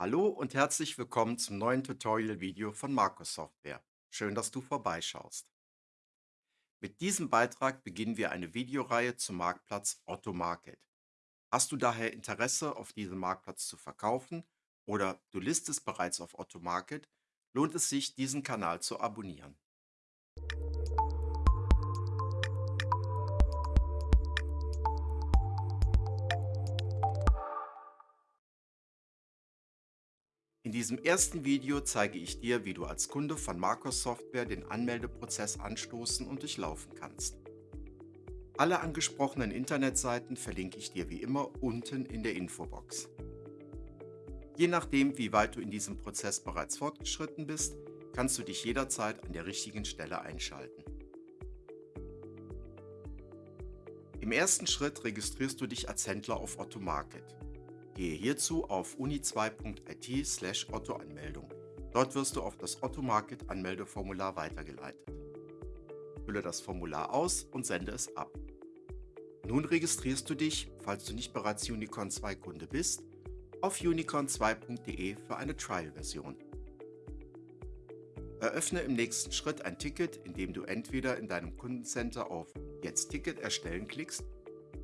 Hallo und herzlich willkommen zum neuen Tutorial-Video von Markus Software. Schön, dass du vorbeischaust. Mit diesem Beitrag beginnen wir eine Videoreihe zum Marktplatz Otto Market. Hast du daher Interesse, auf diesem Marktplatz zu verkaufen oder du listest bereits auf Otto Market, lohnt es sich, diesen Kanal zu abonnieren. In diesem ersten Video zeige ich dir, wie du als Kunde von Marcos Software den Anmeldeprozess anstoßen und durchlaufen kannst. Alle angesprochenen Internetseiten verlinke ich dir wie immer unten in der Infobox. Je nachdem, wie weit du in diesem Prozess bereits fortgeschritten bist, kannst du dich jederzeit an der richtigen Stelle einschalten. Im ersten Schritt registrierst du dich als Händler auf Otto Market. Gehe hierzu auf uni2.it slash Otto-Anmeldung. Dort wirst du auf das Otto Market Anmeldeformular weitergeleitet. Fülle das Formular aus und sende es ab. Nun registrierst du dich, falls du nicht bereits Unicorn 2 Kunde bist, auf unicorn2.de für eine Trial-Version. Eröffne im nächsten Schritt ein Ticket, indem du entweder in deinem Kundencenter auf Jetzt Ticket erstellen klickst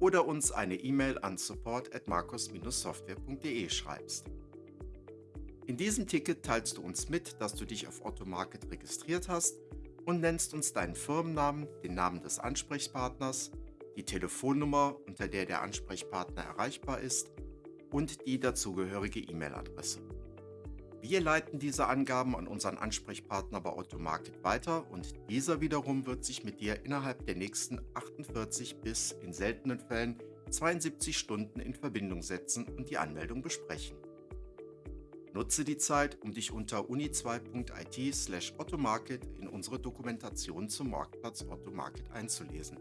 oder uns eine E-Mail an support@marcos-software.de schreibst. In diesem Ticket teilst du uns mit, dass du dich auf Otto Market registriert hast und nennst uns deinen Firmennamen, den Namen des Ansprechpartners, die Telefonnummer, unter der der Ansprechpartner erreichbar ist und die dazugehörige E-Mail-Adresse. Wir leiten diese Angaben an unseren Ansprechpartner bei Automarket weiter und dieser wiederum wird sich mit dir innerhalb der nächsten 48 bis in seltenen Fällen 72 Stunden in Verbindung setzen und die Anmeldung besprechen. Nutze die Zeit, um dich unter uni2.it slash automarket in unsere Dokumentation zum Marktplatz Automarket einzulesen.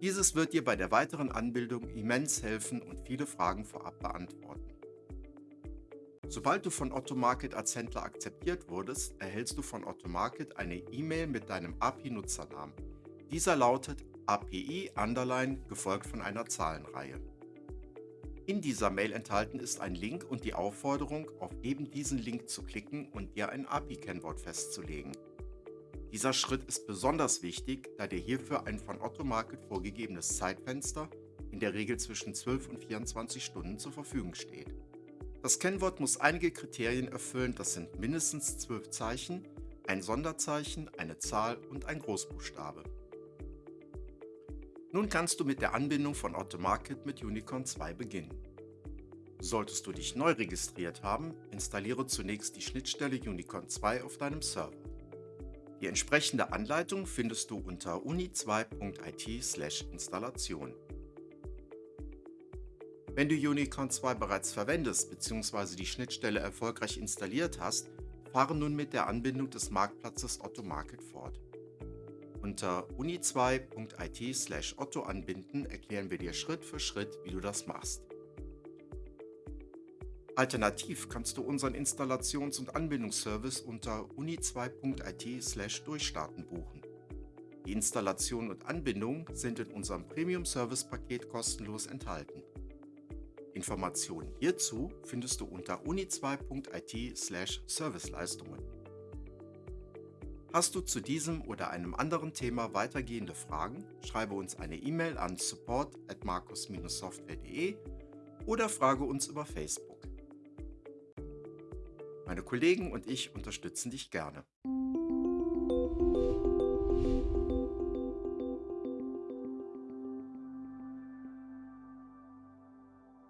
Dieses wird dir bei der weiteren Anbildung immens helfen und viele Fragen vorab beantworten. Sobald du von Otto Market als Händler akzeptiert wurdest, erhältst du von Otto Market eine E-Mail mit deinem API-Nutzernamen. Dieser lautet API underline gefolgt von einer Zahlenreihe. In dieser Mail enthalten ist ein Link und die Aufforderung, auf eben diesen Link zu klicken und dir ein API-Kennwort festzulegen. Dieser Schritt ist besonders wichtig, da dir hierfür ein von Otto Market vorgegebenes Zeitfenster, in der Regel zwischen 12 und 24 Stunden, zur Verfügung steht. Das Kennwort muss einige Kriterien erfüllen, das sind mindestens zwölf Zeichen, ein Sonderzeichen, eine Zahl und ein Großbuchstabe. Nun kannst du mit der Anbindung von Automarket mit Unicorn 2 beginnen. Solltest du dich neu registriert haben, installiere zunächst die Schnittstelle Unicorn 2 auf deinem Server. Die entsprechende Anleitung findest du unter uni2.it/installation. Wenn du Unicorn 2 bereits verwendest bzw. die Schnittstelle erfolgreich installiert hast, fahre nun mit der Anbindung des Marktplatzes Otto Market fort. Unter uni2.it Otto anbinden erklären wir dir Schritt für Schritt, wie du das machst. Alternativ kannst du unseren Installations- und Anbindungsservice unter uni2.it durchstarten buchen. Die Installation und Anbindung sind in unserem Premium-Service-Paket kostenlos enthalten. Informationen hierzu findest du unter uni2.it/serviceleistungen. Hast du zu diesem oder einem anderen Thema weitergehende Fragen, schreibe uns eine E-Mail an support@markus-software.de oder frage uns über Facebook. Meine Kollegen und ich unterstützen dich gerne.